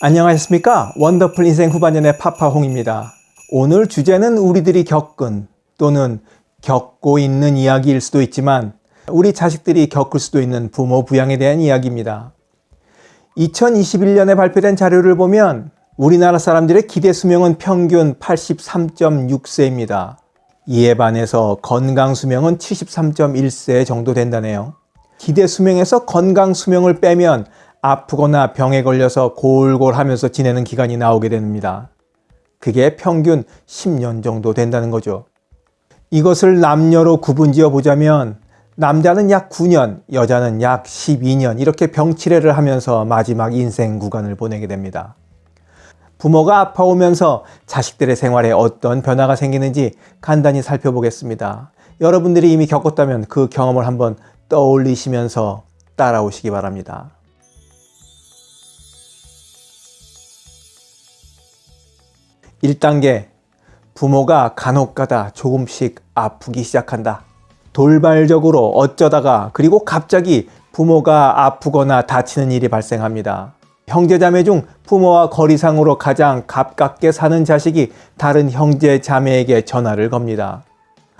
안녕하셨습니까? 원더풀 인생 후반년의 파파홍입니다. 오늘 주제는 우리들이 겪은 또는 겪고 있는 이야기일 수도 있지만 우리 자식들이 겪을 수도 있는 부모 부양에 대한 이야기입니다. 2021년에 발표된 자료를 보면 우리나라 사람들의 기대 수명은 평균 83.6세입니다. 이에 반해서 건강 수명은 73.1세 정도 된다네요. 기대 수명에서 건강 수명을 빼면 아프거나 병에 걸려서 골골하면서 지내는 기간이 나오게 됩니다. 그게 평균 10년 정도 된다는 거죠. 이것을 남녀로 구분지어 보자면 남자는 약 9년, 여자는 약 12년 이렇게 병치레를 하면서 마지막 인생 구간을 보내게 됩니다. 부모가 아파오면서 자식들의 생활에 어떤 변화가 생기는지 간단히 살펴보겠습니다. 여러분들이 이미 겪었다면 그 경험을 한번 떠올리시면서 따라오시기 바랍니다. 1단계 부모가 간혹가다 조금씩 아프기 시작한다. 돌발적으로 어쩌다가 그리고 갑자기 부모가 아프거나 다치는 일이 발생합니다. 형제자매 중 부모와 거리상으로 가장 가깝게 사는 자식이 다른 형제자매에게 전화를 겁니다.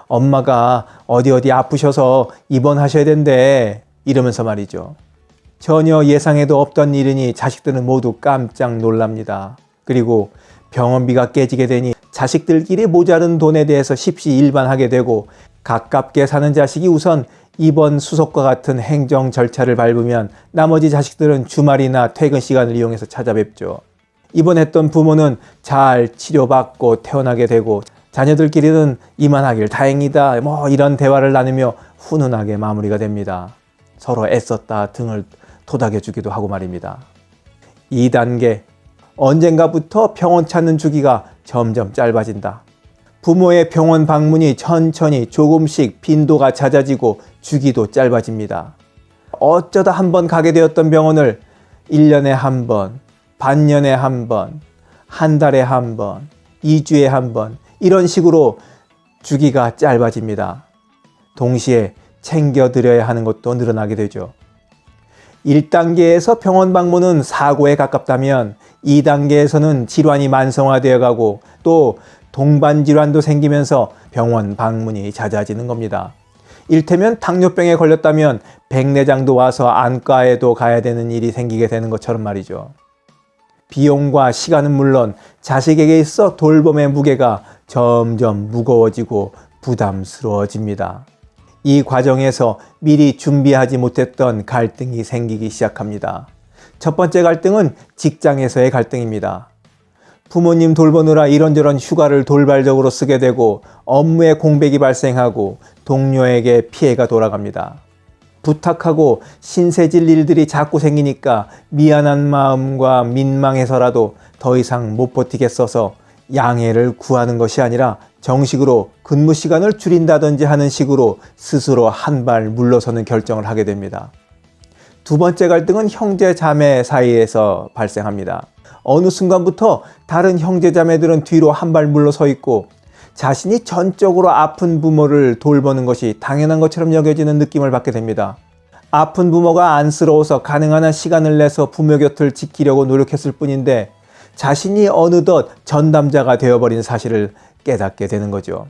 엄마가 어디 어디 아프셔서 입원하셔야 된대 이러면서 말이죠. 전혀 예상에도 없던 일이니 자식들은 모두 깜짝 놀랍니다. 그리고 병원비가 깨지게 되니 자식들끼리 모자른 돈에 대해서 십시일반하게 되고 가깝게 사는 자식이 우선 입원 수속과 같은 행정 절차를 밟으면 나머지 자식들은 주말이나 퇴근 시간을 이용해서 찾아뵙죠. 입원했던 부모는 잘 치료받고 퇴원하게 되고 자녀들끼리는 이만하길 다행이다 뭐 이런 대화를 나누며 훈훈하게 마무리가 됩니다. 서로 애썼다 등을 토닥여주기도 하고 말입니다. 2단계 언젠가부터 병원 찾는 주기가 점점 짧아진다. 부모의 병원 방문이 천천히 조금씩 빈도가 잦아지고 주기도 짧아집니다. 어쩌다 한 번 가게 되었던 병원을 1년에 한 번, 반년에 한 번, 한 달에 한 번, 2주에 한 번 이런 식으로 주기가 짧아집니다. 동시에 챙겨드려야 하는 것도 늘어나게 되죠. 1단계에서 병원 방문은 사고에 가깝다면 2단계에서는 질환이 만성화되어 가고 또 동반 질환도 생기면서 병원 방문이 잦아지는 겁니다. 일테면 당뇨병에 걸렸다면 백내장도 와서 안과에도 가야 되는 일이 생기게 되는 것처럼 말이죠. 비용과 시간은 물론 자식에게 있어 돌봄의 무게가 점점 무거워지고 부담스러워집니다. 이 과정에서 미리 준비하지 못했던 갈등이 생기기 시작합니다. 첫 번째 갈등은 직장에서의 갈등입니다. 부모님 돌보느라 이런저런 휴가를 돌발적으로 쓰게 되고 업무에 공백이 발생하고 동료에게 피해가 돌아갑니다. 부탁하고 신세질 일들이 자꾸 생기니까 미안한 마음과 민망해서라도 더 이상 못 버티겠어서 양해를 구하는 것이 아니라 정식으로 근무 시간을 줄인다든지 하는 식으로 스스로 한 발 물러서는 결정을 하게 됩니다. 두 번째 갈등은 형제 자매 사이에서 발생합니다. 어느 순간부터 다른 형제 자매들은 뒤로 한 발 물러서 있고 자신이 전적으로 아픈 부모를 돌보는 것이 당연한 것처럼 여겨지는 느낌을 받게 됩니다. 아픈 부모가 안쓰러워서 가능한 한 시간을 내서 부모 곁을 지키려고 노력했을 뿐인데 자신이 어느덧 전담자가 되어버린 사실을 깨닫게 되는 거죠.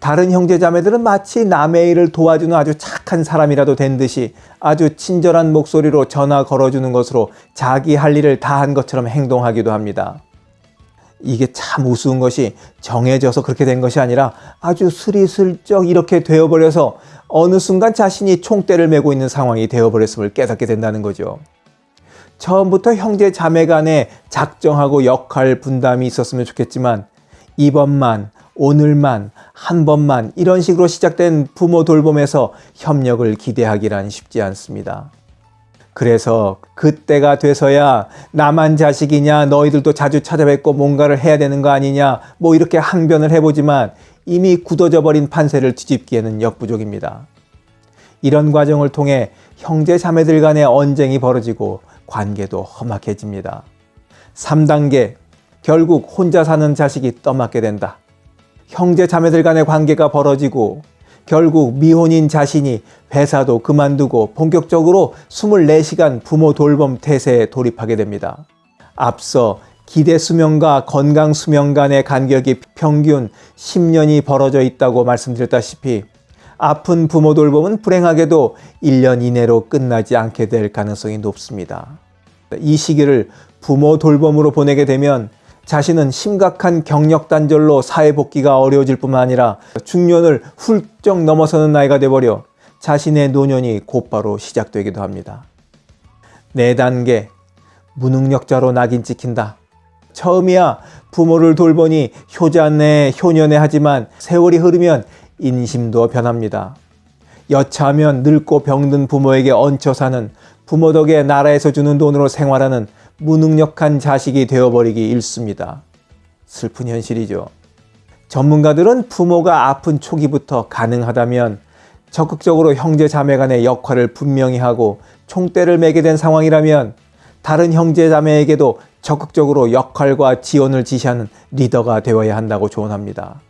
다른 형제자매들은 마치 남의 일을 도와주는 아주 착한 사람이라도 된 듯이 아주 친절한 목소리로 전화 걸어주는 것으로 자기 할 일을 다 한 것처럼 행동하기도 합니다. 이게 참 우스운 것이 정해져서 그렇게 된 것이 아니라 아주 스리슬쩍 이렇게 되어버려서 어느 순간 자신이 총대를 메고 있는 상황이 되어버렸음을 깨닫게 된다는 거죠. 처음부터 형제 자매 간에 작정하고 역할 분담이 있었으면 좋겠지만 이번만 오늘만 한 번만 이런 식으로 시작된 부모 돌봄에서 협력을 기대하기란 쉽지 않습니다. 그래서 그때가 돼서야 나만 자식이냐 너희들도 자주 찾아뵙고 뭔가를 해야 되는 거 아니냐 뭐 이렇게 항변을 해보지만 이미 굳어져 버린 판세를 뒤집기에는 역부족입니다. 이런 과정을 통해 형제 자매들 간의 언쟁이 벌어지고 관계도 험악해집니다. 3단계 결국 혼자 사는 자식이 떠맡게 된다. 형제 자매들 간의 관계가 벌어지고 결국 미혼인 자신이 회사도 그만두고 본격적으로 24시간 부모 돌봄 태세에 돌입하게 됩니다. 앞서 기대 수명과 건강 수명 간의 간격이 평균 10년이 벌어져 있다고 말씀드렸다시피 아픈 부모 돌봄은 불행하게도 1년 이내로 끝나지 않게 될 가능성이 높습니다. 이 시기를 부모 돌봄으로 보내게 되면 자신은 심각한 경력 단절로 사회 복귀가 어려워질 뿐만 아니라 중년을 훌쩍 넘어서는 나이가 돼버려 자신의 노년이 곧바로 시작되기도 합니다. 네 단계 무능력자로 낙인 찍힌다. 처음이야 부모를 돌보니 효자네 효녀네 하지만 세월이 흐르면 인심도 변합니다. 여차하면 늙고 병든 부모에게 얹혀 사는 부모 덕에 나라에서 주는 돈으로 생활하는 무능력한 자식이 되어버리기 일쑤입니다. 슬픈 현실이죠. 전문가들은 부모가 아픈 초기부터 가능하다면 적극적으로 형제 자매 간의 역할을 분명히 하고 총대를 매게 된 상황이라면 다른 형제 자매에게도 적극적으로 역할과 지원을 지시하는 리더가 되어야 한다고 조언합니다.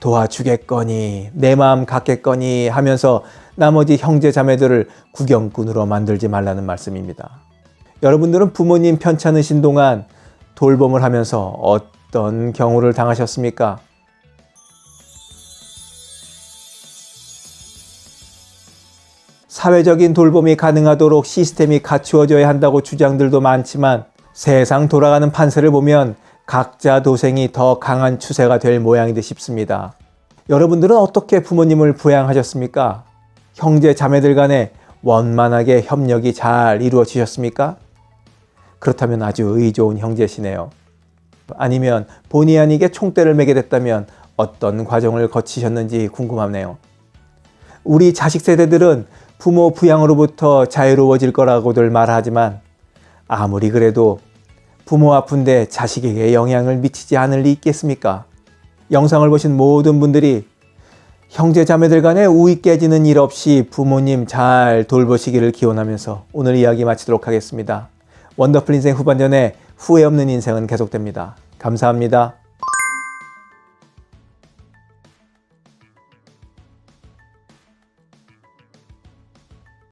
도와주겠거니 내 마음 갖겠거니 하면서 나머지 형제 자매들을 구경꾼으로 만들지 말라는 말씀입니다. 여러분들은 부모님 편찮으신 동안 돌봄을 하면서 어떤 경우를 당하셨습니까? 사회적인 돌봄이 가능하도록 시스템이 갖추어져야 한다고 주장들도 많지만 세상 돌아가는 판세를 보면 각자 도생이 더 강한 추세가 될 모양이듯 싶습니다. 여러분들은 어떻게 부모님을 부양하셨습니까? 형제 자매들 간에 원만하게 협력이 잘 이루어지셨습니까? 그렇다면 아주 의 좋은 형제시네요. 아니면 본의 아니게 총대를 매게 됐다면 어떤 과정을 거치셨는지 궁금하네요. 우리 자식 세대들은 부모 부양으로부터 자유로워질 거라고들 말하지만 아무리 그래도 부모 아픈데 자식에게 영향을 미치지 않을 리 있겠습니까? 영상을 보신 모든 분들이 형제 자매들 간에 우익 깨지는 일 없이 부모님 잘 돌보시기를 기원하면서 오늘 이야기 마치도록 하겠습니다. 원더풀 인생 후반전에 후회 없는 인생은 계속됩니다. 감사합니다.